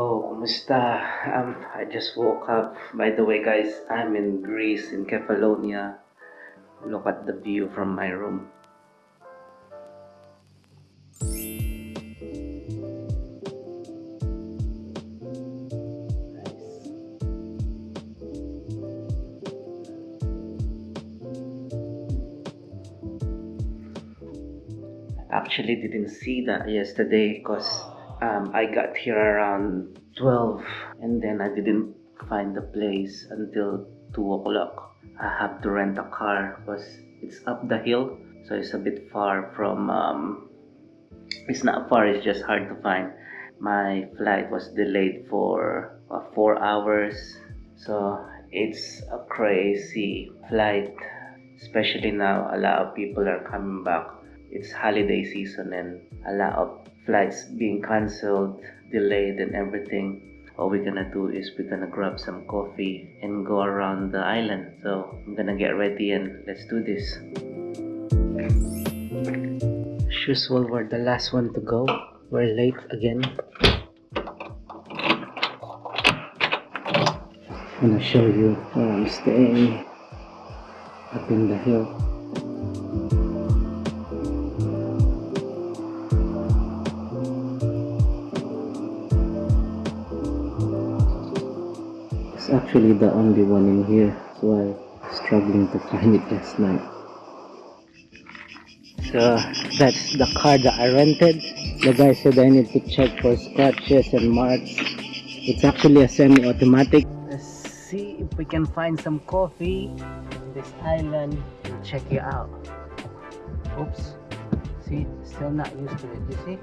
Yo, kumusta? Um, I just woke up. By the way, guys, I'm in Greece, in Kefalonia. Look at the view from my room. I actually didn't see that yesterday because um, I got here around 12 and then I didn't find the place until 2 o'clock. I have to rent a car because it's up the hill so it's a bit far from um, it's not far it's just hard to find my flight was delayed for uh, four hours so it's a crazy flight especially now a lot of people are coming back it's holiday season and a lot of flights being cancelled, delayed and everything. All we're gonna do is we're gonna grab some coffee and go around the island. So I'm gonna get ready and let's do this. As usual, we're the last one to go. We're late again. I'm gonna show you where I'm staying up in the hill. Actually the only one in here so I'm struggling to find it last night. So that's the car that I rented. The guy said I need to check for scratches and marks. It's actually a semi-automatic. Let's see if we can find some coffee on this island and check it out. Oops. See still not used to it you see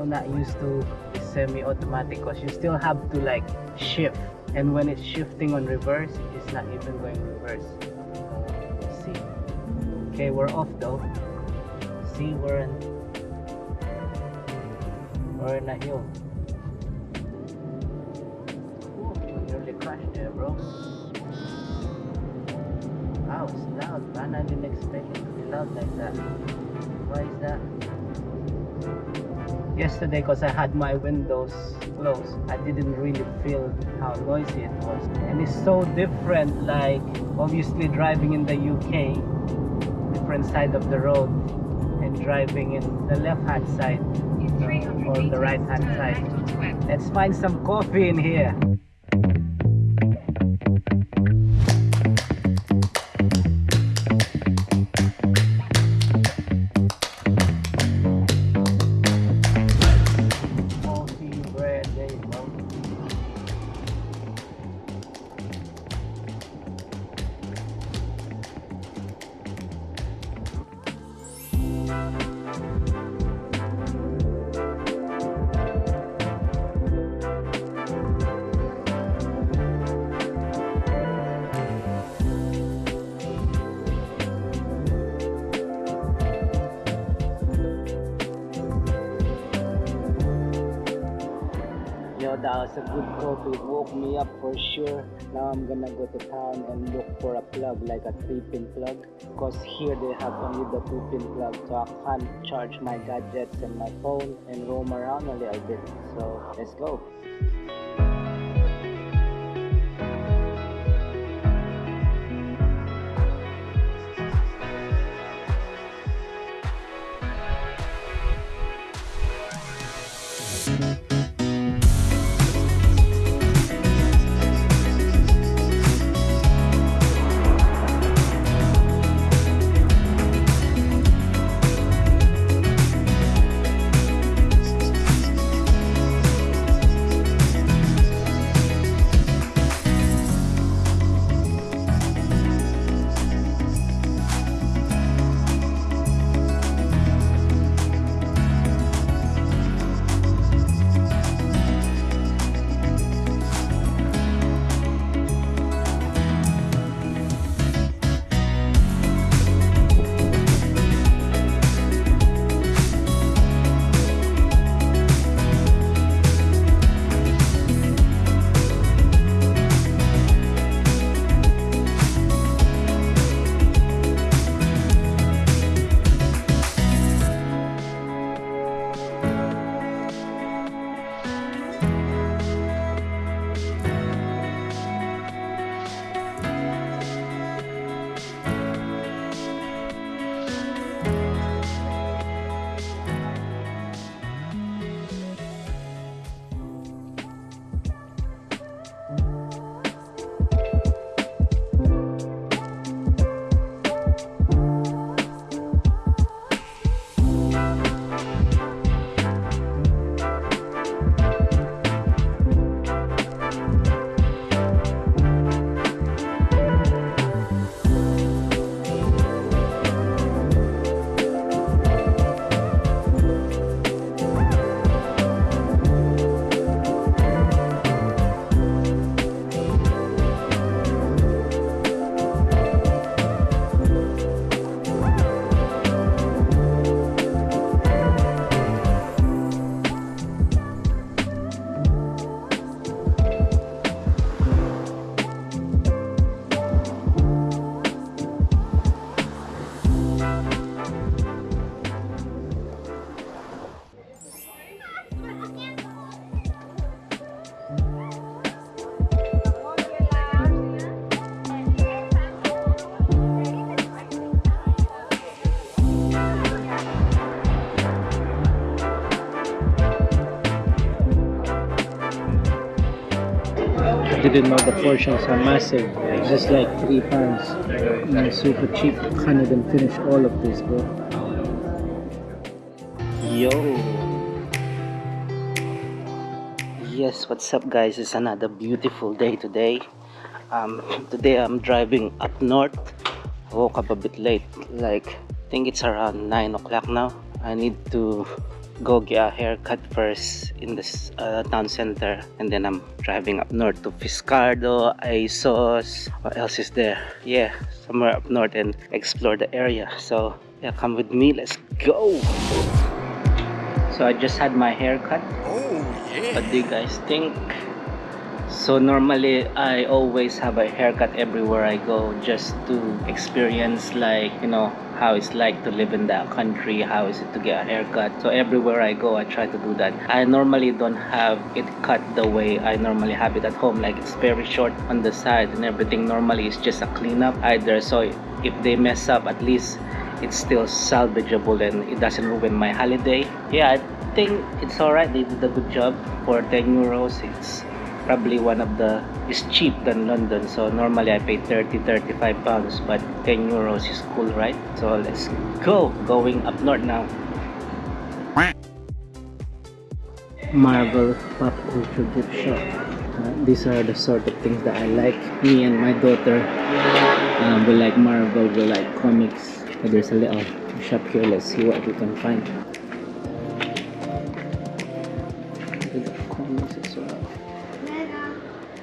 still not used to semi-automatic because you still have to like shift. And when it's shifting on reverse it's not even going reverse. See? Okay we're off though. See we're in. We're in a hill. Ooh, nearly crashed there bro. Wow it's loud man. I didn't expect it to be loud like that. Why is that yesterday because I had my windows closed. I didn't really feel how noisy it was. And it's so different like obviously driving in the UK different side of the road and driving in the left hand side uh, or the right hand side. let's find some coffee in here was a good coffee. It woke me up for sure. Now I'm gonna go to town and look for a plug, like a 3-pin plug. Because here they have only the 2-pin plug, so I can't charge my gadgets and my phone and roam around a little bit. So let's go. Didn't know the portions are massive. Just like three pounds. And super cheap. Can't even finish all of this, bro. Yo! Yes, what's up guys? It's another beautiful day today. Um, today I'm driving up north. Woke up a bit late, like I think it's around 9 o'clock now. I need to go get a haircut first in this uh, town center and then I'm driving up north to Fiscardo, Assos, what else is there? Yeah, somewhere up north and explore the area. So yeah, come with me, let's go! So I just had my haircut. Oh yeah! What do you guys think? So normally I always have a haircut everywhere I go just to experience like you know how it's like to live in that country how is it to get a haircut. So everywhere I go I try to do that. I normally don't have it cut the way I normally have it at home. Like it's very short on the side and everything. Normally is just a cleanup either. So if they mess up at least it's still salvageable and it doesn't ruin my holiday. Yeah I think it's alright they did a good job for 10 euros. It's probably one of the is cheap than London. So normally I pay 30 35 pounds but 10 euros is cool right? So let's go going up north now. Marvel Pop Culture Gift Shop uh, these are the sort of things that I like. Me and my daughter uh, we like Marvel we like comics. There's a little shop here let's see what we can find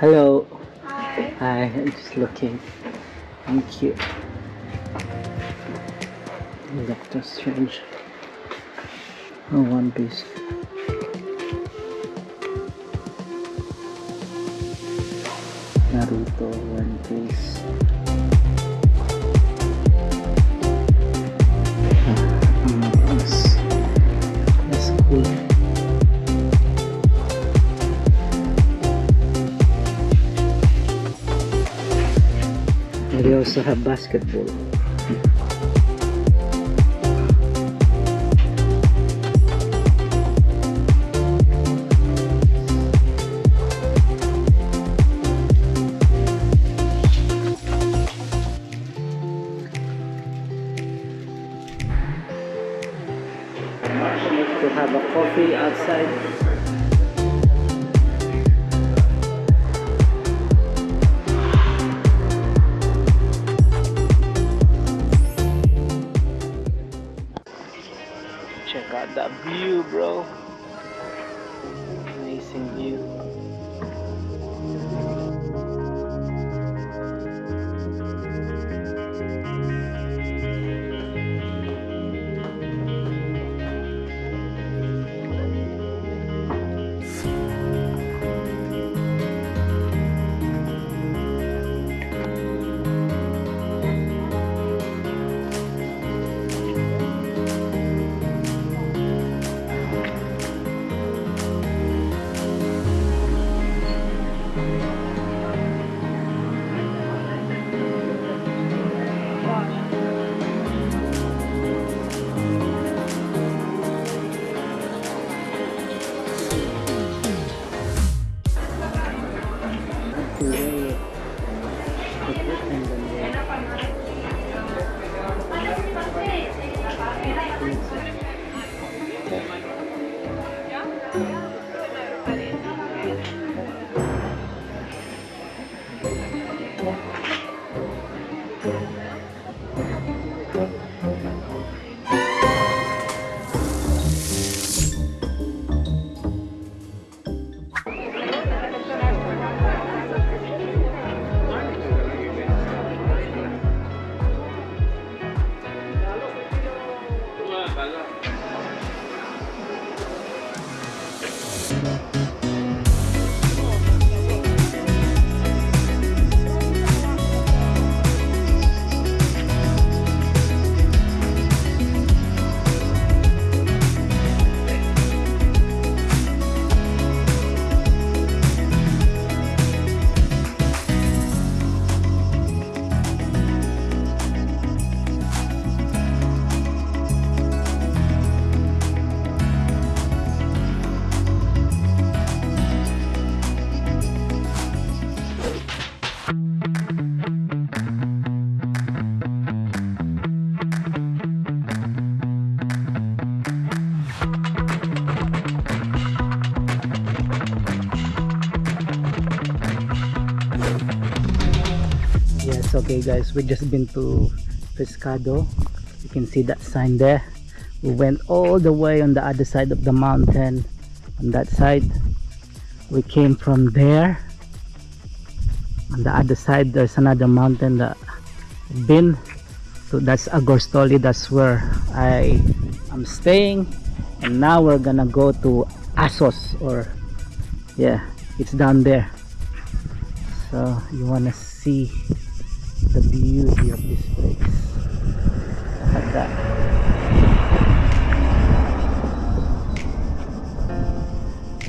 Hello. Hi. Hi, I'm just looking. Thank you. Doctor Strange. Oh, One Piece. Naruto, also have basketball. to have a coffee outside. 完了。Okay guys. We just been to Fiscardo. You can see that sign there. We went all the way on the other side of the mountain. On that side we came from there. On the other side there's another mountain that been. So that's Argostoli. That's where I am staying. And now we're gonna go to Assos or yeah it's down there. So you wanna see the beauty of this place. Look at that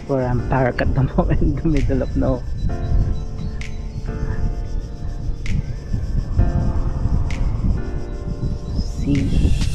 where I'm parked at the moment in the middle of no? Sea